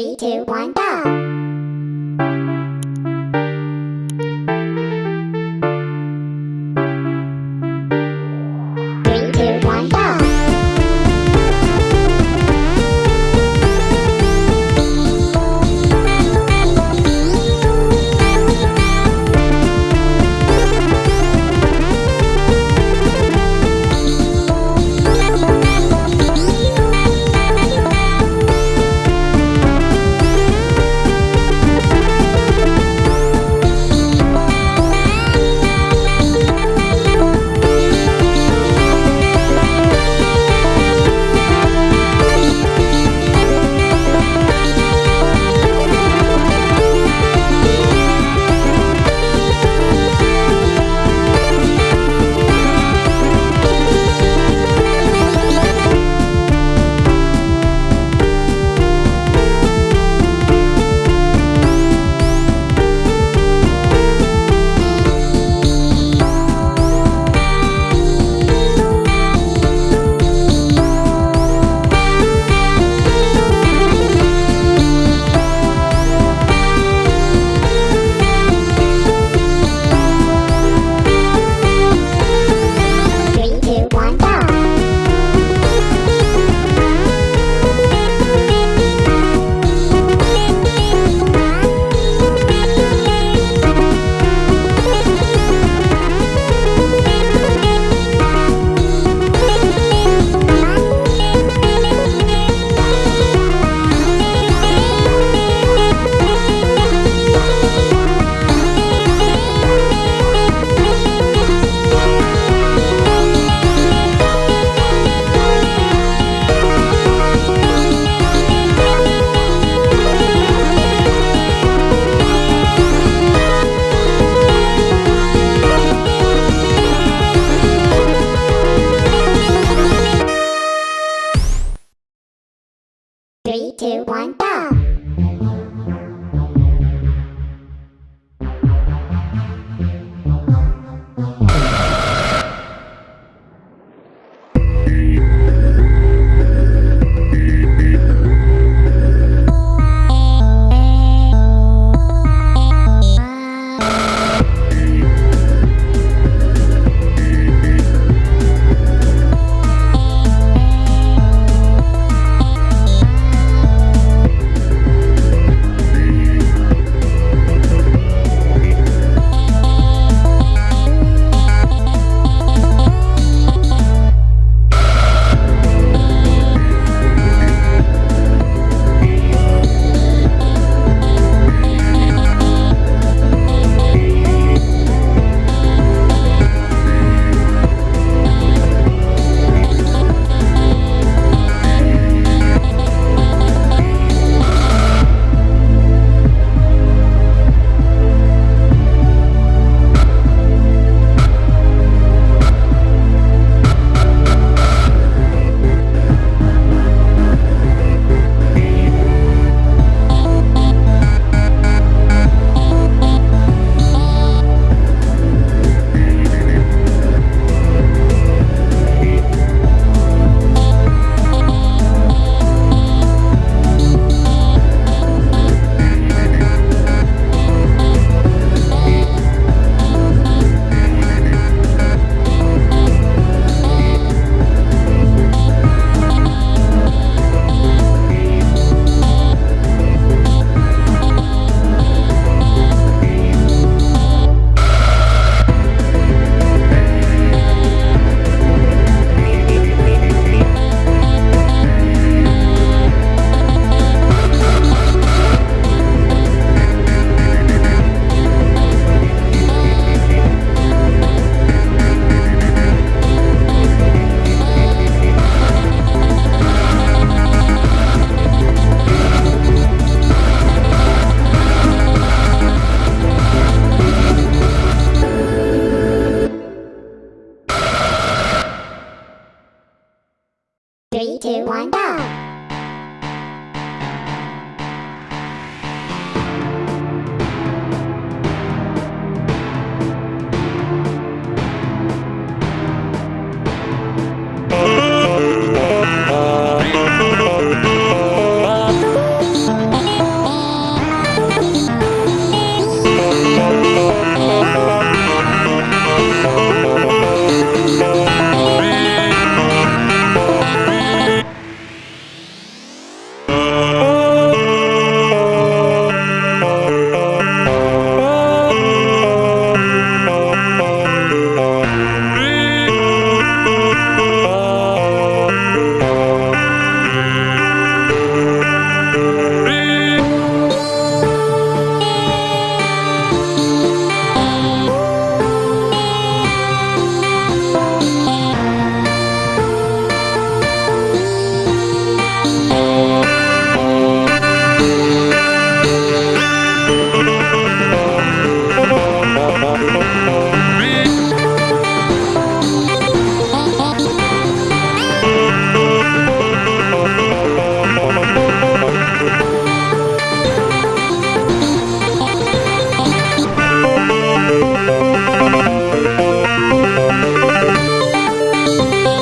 Three, two, one, go! Three, two, one, go! Música